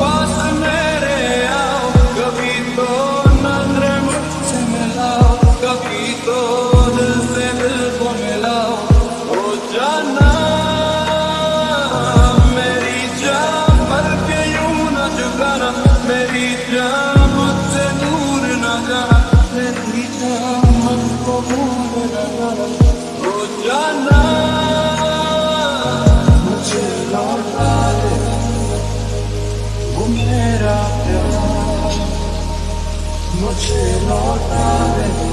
पास मेरे कभी तो नज़र मुझसे कभी तो से दिल जाना, मेरी जान पर के मेरी जान मुझसे दूर न जाना noche no acabe.